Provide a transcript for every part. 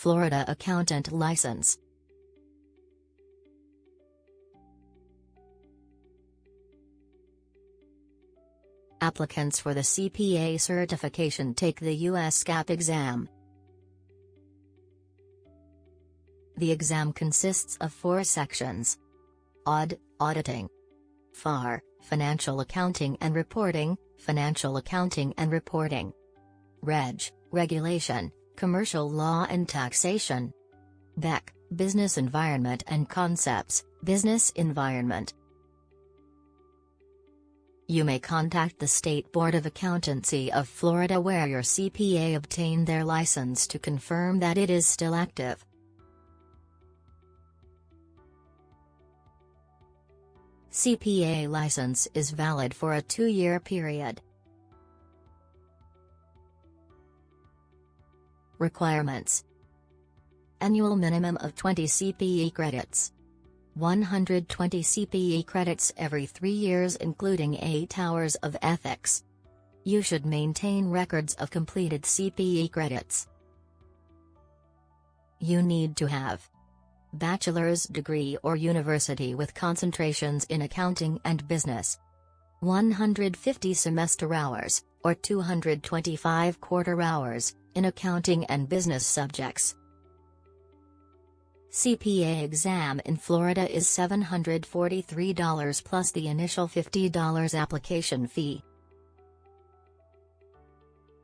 Florida Accountant License Applicants for the CPA certification take the U.S. GAAP exam. The exam consists of four sections. Aud, auditing. FAR, financial accounting and reporting, financial accounting and reporting. Reg, regulation, commercial law and taxation. BEC, business environment and concepts, business environment. You may contact the State Board of Accountancy of Florida where your CPA obtained their license to confirm that it is still active. CPA license is valid for a two-year period. Requirements Annual minimum of 20 CPE credits. 120 CPE credits every three years including 8 hours of ethics. You should maintain records of completed CPE credits. You need to have bachelor's degree or university with concentrations in accounting and business. 150 semester hours, or 225 quarter hours, in accounting and business subjects. CPA exam in Florida is $743 plus the initial $50 application fee.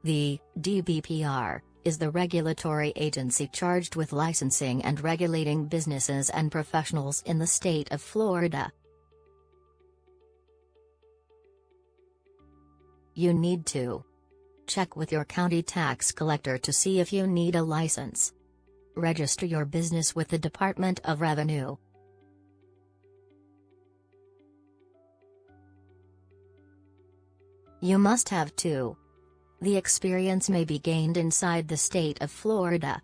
The DBPR is the regulatory agency charged with licensing and regulating businesses and professionals in the state of Florida. You need to check with your county tax collector to see if you need a license. Register your business with the Department of Revenue. You must have two. The experience may be gained inside the state of Florida.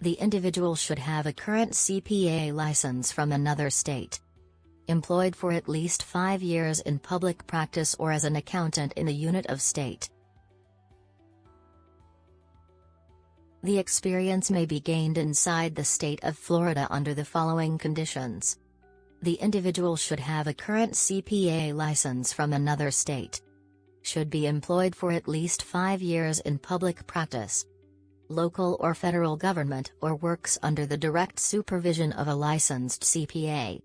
The individual should have a current CPA license from another state. Employed for at least five years in public practice or as an accountant in a unit of state. The experience may be gained inside the state of Florida under the following conditions. The individual should have a current CPA license from another state. Should be employed for at least five years in public practice. Local or federal government or works under the direct supervision of a licensed CPA.